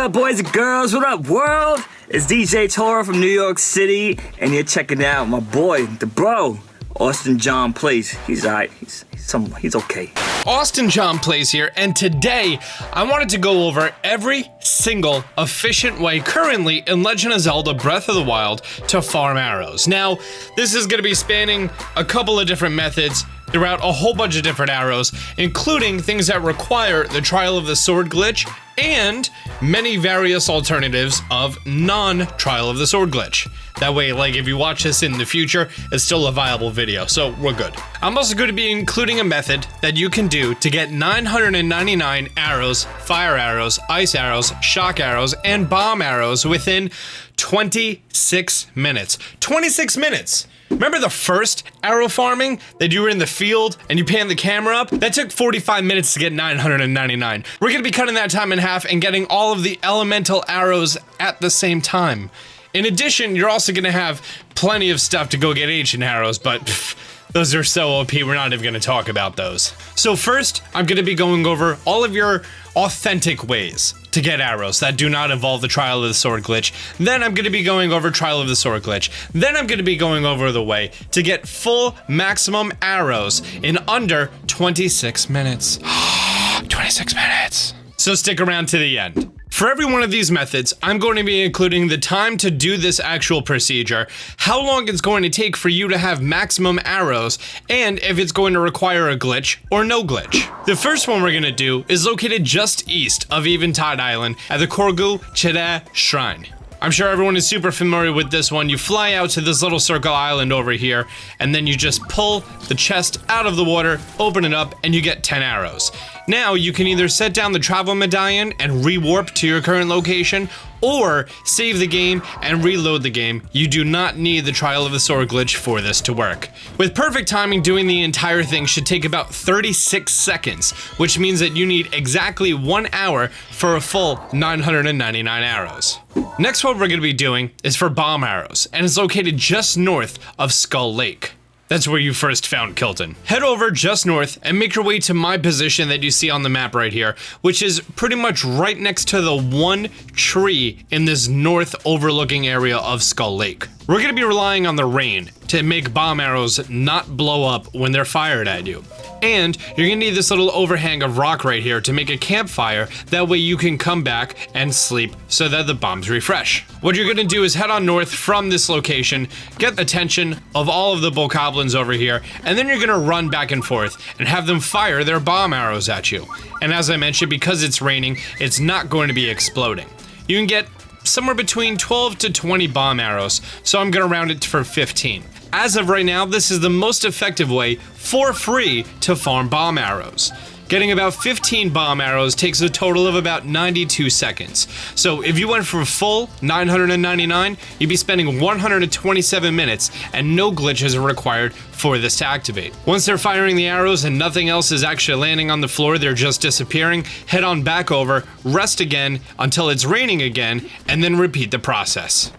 up, boys and girls? What up, world? It's DJ Toro from New York City, and you're checking out my boy, the bro, Austin John Plays. He's alright. He's he's some he's okay. Austin John Plays here, and today I wanted to go over every single efficient way currently in Legend of Zelda Breath of the Wild to farm arrows. Now, this is going to be spanning a couple of different methods throughout a whole bunch of different arrows, including things that require the Trial of the Sword glitch and many various alternatives of non-Trial of the Sword glitch. That way, like, if you watch this in the future, it's still a viable video, so we're good. I'm also going to be including a method that you can do to get 999 arrows, fire arrows, ice arrows, shock arrows, and bomb arrows within 26 minutes. 26 minutes! Remember the first arrow farming that you were in the field and you panned the camera up? That took 45 minutes to get 999. We're gonna be cutting that time in half and getting all of the elemental arrows at the same time. In addition, you're also gonna have plenty of stuff to go get ancient arrows, but pff, those are so OP, we're not even gonna talk about those. So first, I'm gonna be going over all of your authentic ways to get arrows that do not involve the Trial of the Sword glitch. Then I'm gonna be going over Trial of the Sword glitch. Then I'm gonna be going over the way to get full maximum arrows in under 26 minutes. 26 minutes. So stick around to the end. For every one of these methods, I'm going to be including the time to do this actual procedure, how long it's going to take for you to have maximum arrows, and if it's going to require a glitch or no glitch. The first one we're going to do is located just east of Eventide Island at the Korgu Chideh Shrine. I'm sure everyone is super familiar with this one. You fly out to this little circle island over here, and then you just pull the chest out of the water, open it up, and you get 10 arrows. Now, you can either set down the travel medallion and rewarp to your current location, or save the game and reload the game. You do not need the Trial of the Sword glitch for this to work. With perfect timing, doing the entire thing should take about 36 seconds, which means that you need exactly one hour for a full 999 arrows. Next what we're going to be doing is for bomb arrows, and it's located just north of Skull Lake. That's where you first found Kilton. Head over just north and make your way to my position that you see on the map right here, which is pretty much right next to the one tree in this north overlooking area of Skull Lake. We're gonna be relying on the rain to make bomb arrows not blow up when they're fired at you. And you're gonna need this little overhang of rock right here to make a campfire, that way you can come back and sleep so that the bombs refresh. What you're gonna do is head on north from this location, get attention of all of the bokoblins over here, and then you're gonna run back and forth and have them fire their bomb arrows at you. And as I mentioned, because it's raining, it's not going to be exploding. You can get somewhere between 12 to 20 bomb arrows, so I'm gonna round it for 15. As of right now, this is the most effective way, for free, to farm bomb arrows. Getting about 15 bomb arrows takes a total of about 92 seconds. So if you went for full 999, you'd be spending 127 minutes and no glitches are required for this to activate. Once they're firing the arrows and nothing else is actually landing on the floor, they're just disappearing, head on back over, rest again until it's raining again, and then repeat the process.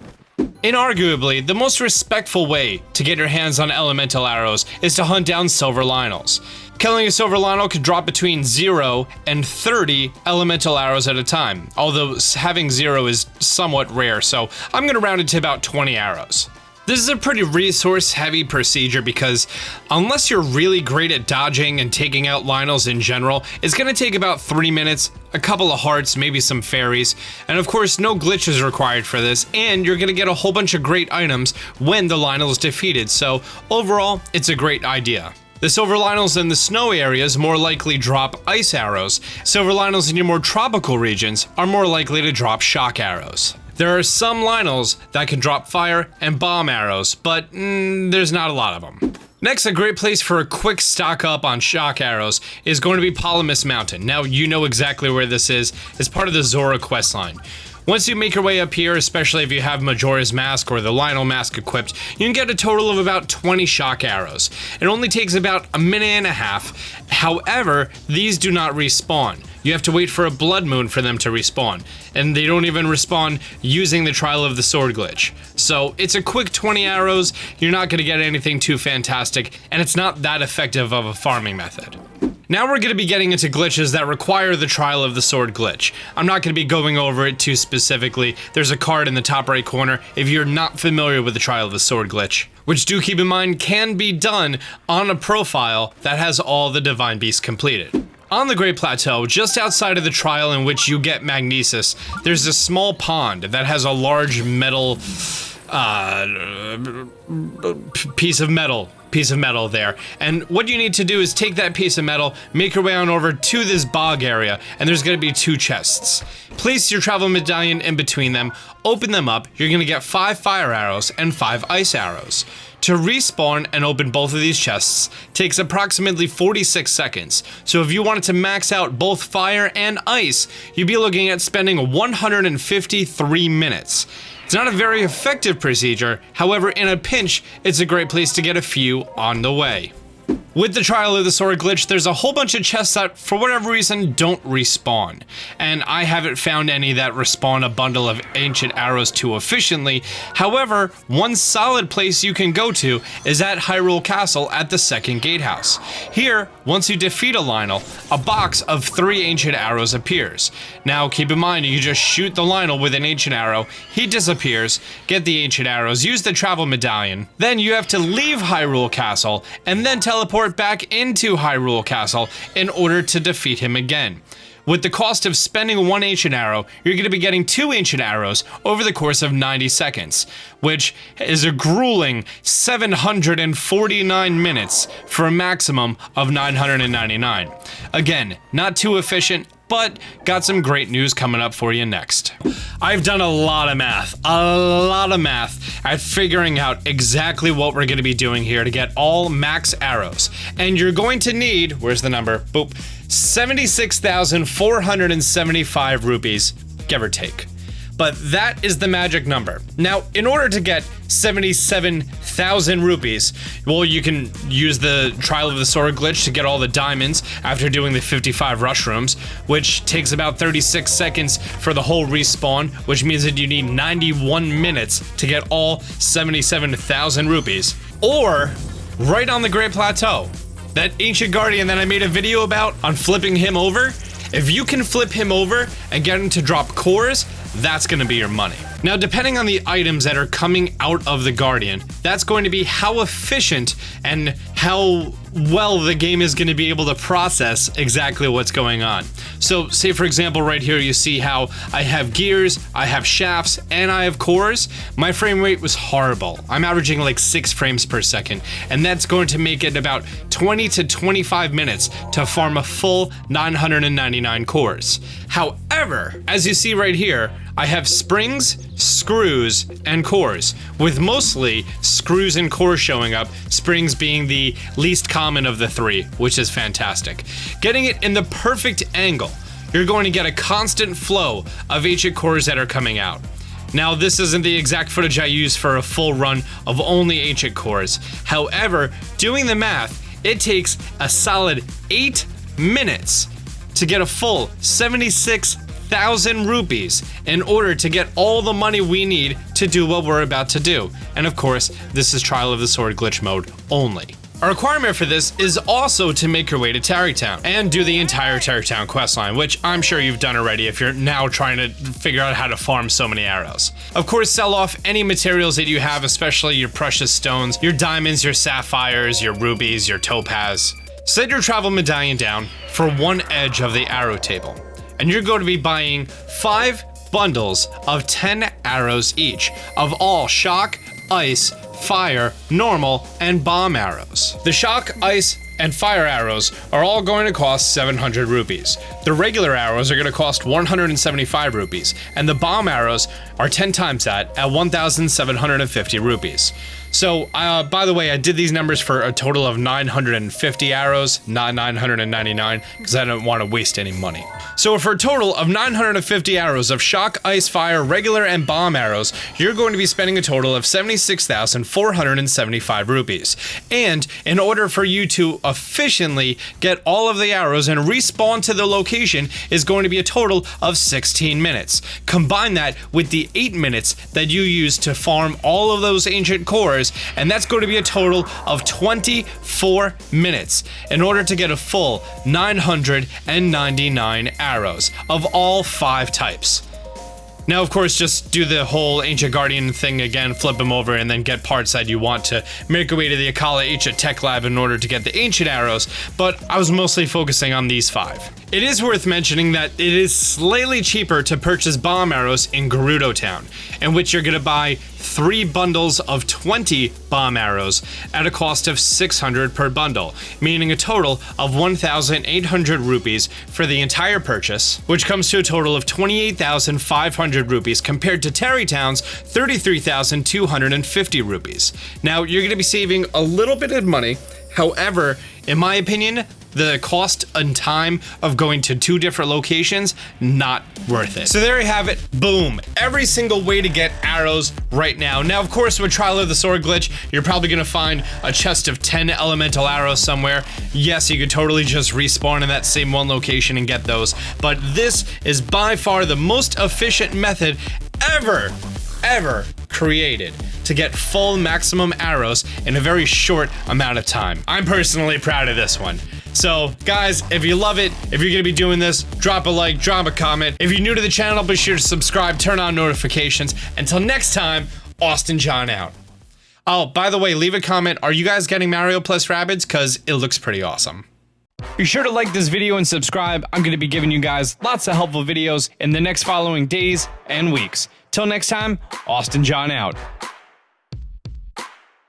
Inarguably, the most respectful way to get your hands on elemental arrows is to hunt down silver Lynels. Killing a silver Lynel could drop between 0 and 30 elemental arrows at a time, although having 0 is somewhat rare, so I'm gonna round it to about 20 arrows. This is a pretty resource heavy procedure because unless you're really great at dodging and taking out Lynels in general, it's gonna take about 3 minutes, a couple of hearts, maybe some fairies, and of course no glitches required for this, and you're gonna get a whole bunch of great items when the Lynel is defeated, so overall, it's a great idea. The silver Lynels in the snow areas more likely drop ice arrows. Silver Lynels in your more tropical regions are more likely to drop shock arrows. There are some Lynels that can drop fire and bomb arrows, but mm, there's not a lot of them. Next, a great place for a quick stock up on shock arrows is going to be Ploymus Mountain. Now, you know exactly where this is. It's part of the Zora questline. Once you make your way up here, especially if you have Majora's Mask or the Lynel Mask equipped, you can get a total of about 20 shock arrows. It only takes about a minute and a half. However, these do not respawn. You have to wait for a blood moon for them to respawn, and they don't even respawn using the Trial of the Sword glitch. So it's a quick 20 arrows, you're not going to get anything too fantastic, and it's not that effective of a farming method. Now we're going to be getting into glitches that require the Trial of the Sword glitch. I'm not going to be going over it too specifically. There's a card in the top right corner if you're not familiar with the Trial of the Sword glitch, which do keep in mind can be done on a profile that has all the Divine Beasts completed. On the Great Plateau, just outside of the trial in which you get Magnesis, there's a small pond that has a large metal uh, piece of metal piece of metal there. And what you need to do is take that piece of metal, make your way on over to this bog area, and there's gonna be two chests. Place your travel medallion in between them, open them up, you're gonna get five fire arrows and five ice arrows. To respawn and open both of these chests takes approximately 46 seconds, so if you wanted to max out both fire and ice, you'd be looking at spending 153 minutes. It's not a very effective procedure, however in a pinch, it's a great place to get a few on the way. With the Trial of the Sword glitch, there's a whole bunch of chests that, for whatever reason, don't respawn. And I haven't found any that respawn a bundle of ancient arrows too efficiently. However, one solid place you can go to is at Hyrule Castle at the second gatehouse. Here, once you defeat a Lynel, a box of three ancient arrows appears. Now, keep in mind, you just shoot the Lynel with an ancient arrow, he disappears, get the ancient arrows, use the travel medallion. Then you have to leave Hyrule Castle, and then teleport teleport back into Hyrule Castle in order to defeat him again. With the cost of spending one ancient arrow, you're going to be getting two ancient arrows over the course of 90 seconds, which is a grueling 749 minutes for a maximum of 999. Again, not too efficient, but got some great news coming up for you next. I've done a lot of math, a lot of math at figuring out exactly what we're gonna be doing here to get all max arrows. And you're going to need, where's the number? Boop, 76,475 rupees, give or take but that is the magic number. Now, in order to get 77,000 rupees, well, you can use the Trial of the Sword glitch to get all the diamonds after doing the 55 rush rooms, which takes about 36 seconds for the whole respawn, which means that you need 91 minutes to get all 77,000 rupees. Or, right on the Great Plateau, that ancient guardian that I made a video about on flipping him over, if you can flip him over and get him to drop cores, that's gonna be your money. Now, depending on the items that are coming out of the Guardian, that's going to be how efficient and how well the game is going to be able to process exactly what's going on. So say for example right here you see how I have gears, I have shafts, and I have cores. My frame rate was horrible. I'm averaging like 6 frames per second, and that's going to make it about 20 to 25 minutes to farm a full 999 cores. However, as you see right here, I have springs, screws, and cores, with mostly screws and cores showing up, springs being the least common of the three, which is fantastic. Getting it in the perfect angle, you're going to get a constant flow of ancient cores that are coming out. Now, this isn't the exact footage I use for a full run of only ancient cores. However, doing the math, it takes a solid 8 minutes to get a full 76 thousand rupees in order to get all the money we need to do what we're about to do. And of course, this is Trial of the Sword glitch mode only. A requirement for this is also to make your way to Tarrey Town and do the entire Tarrey Town questline, which I'm sure you've done already if you're now trying to figure out how to farm so many arrows. Of course, sell off any materials that you have, especially your precious stones, your diamonds, your sapphires, your rubies, your topaz. Set your travel medallion down for one edge of the arrow table and you're going to be buying five bundles of 10 arrows each of all shock, ice, fire, normal, and bomb arrows. The shock, ice, and fire arrows are all going to cost 700 rupees. The regular arrows are going to cost 175 rupees, and the bomb arrows are 10 times that at 1,750 rupees. So, uh, by the way, I did these numbers for a total of 950 arrows, not 999, because I don't want to waste any money. So for a total of 950 arrows of shock, ice, fire, regular, and bomb arrows, you're going to be spending a total of 76,475 rupees. And in order for you to efficiently get all of the arrows and respawn to the location is going to be a total of 16 minutes. Combine that with the 8 minutes that you use to farm all of those ancient cores hours, and that's going to be a total of 24 minutes in order to get a full 999 arrows of all five types. Now, of course, just do the whole Ancient Guardian thing again, flip them over, and then get parts that you want to make your way to the Akkala Ancient Tech Lab in order to get the Ancient Arrows, but I was mostly focusing on these five. It is worth mentioning that it is slightly cheaper to purchase bomb arrows in Gerudo Town, in which you're going to buy three bundles of 20 bomb arrows at a cost of 600 per bundle, meaning a total of 1,800 rupees for the entire purchase, which comes to a total of 28,500 rupees compared to Tarrey Town's 33,250 rupees. Now, you're going to be saving a little bit of money. However, in my opinion, the cost and time of going to two different locations, not worth it. So there you have it. Boom. Every single way to get arrows right now. Now, of course, with Trial of the Sword glitch, you're probably to find a chest of 10 elemental arrows somewhere. Yes, you could totally just respawn in that same one location and get those. But this is by far the most efficient method ever, ever created to get full maximum arrows in a very short amount of time. I'm personally proud of this one. So, guys, if you love it, if you're gonna be doing this, drop a like, drop a comment. If you're new to the channel, be sure to subscribe, turn on notifications. Until next time, Austin John out. Oh, by the way, leave a comment. Are you guys getting Mario plus Rabbids? Because it looks pretty awesome. Be sure to like this video and subscribe. I'm going to be giving you guys lots of helpful videos in the next following days and weeks. Till next time, Austin John out.